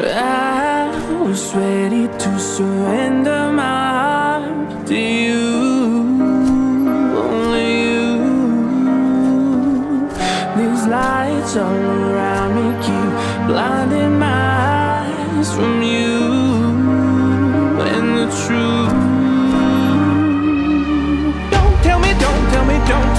I was ready to surrender my heart to you, only you. These lights all around me keep blinding my eyes from you and the truth. Don't tell me, don't tell me, don't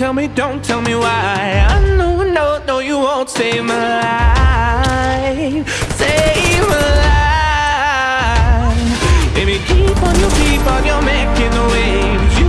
tell me, don't tell me why. I know, no, no, you won't save my life. Save my life. Baby, keep on, you keep on, you're making the waves.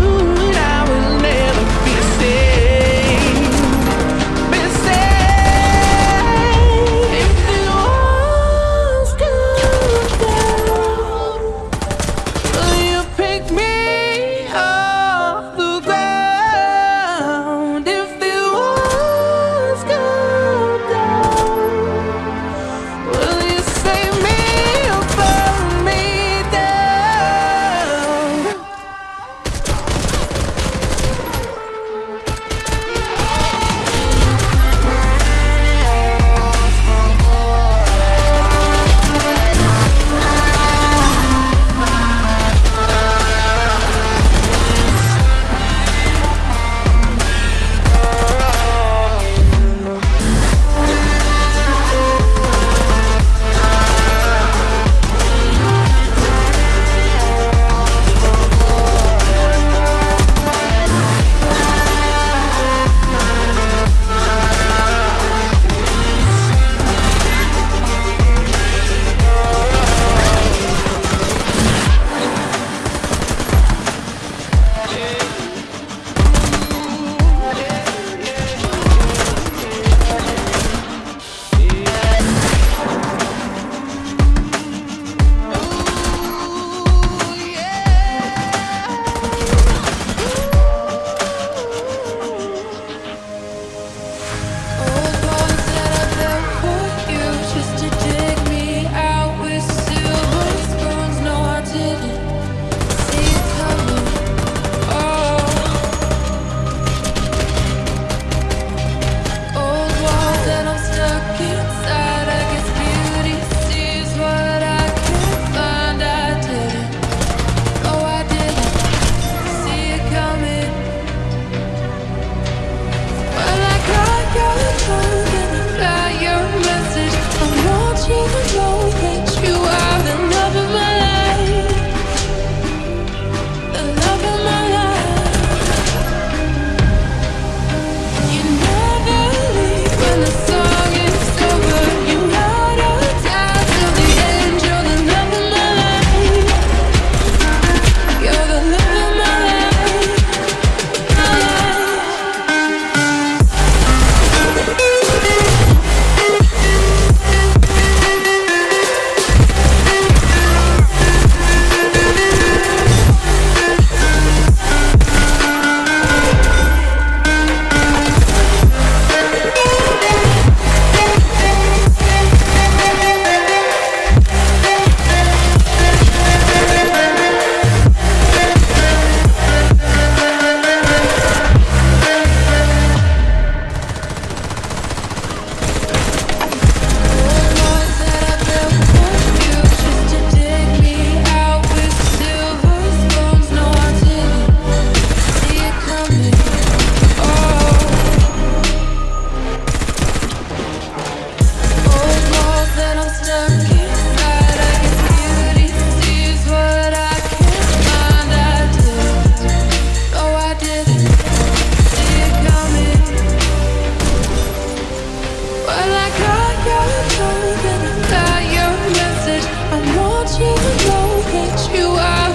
without you, know that you are.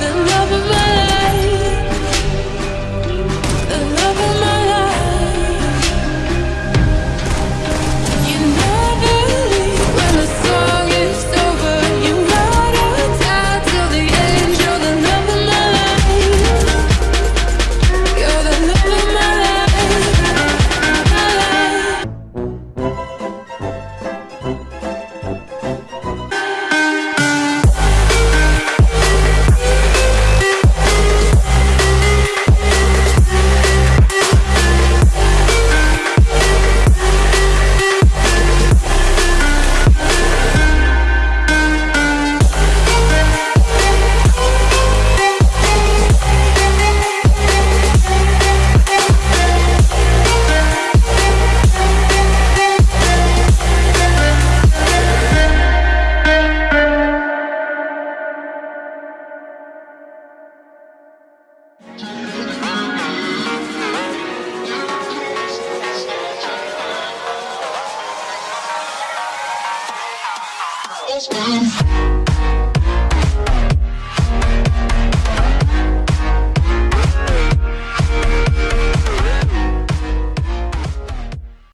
Just one.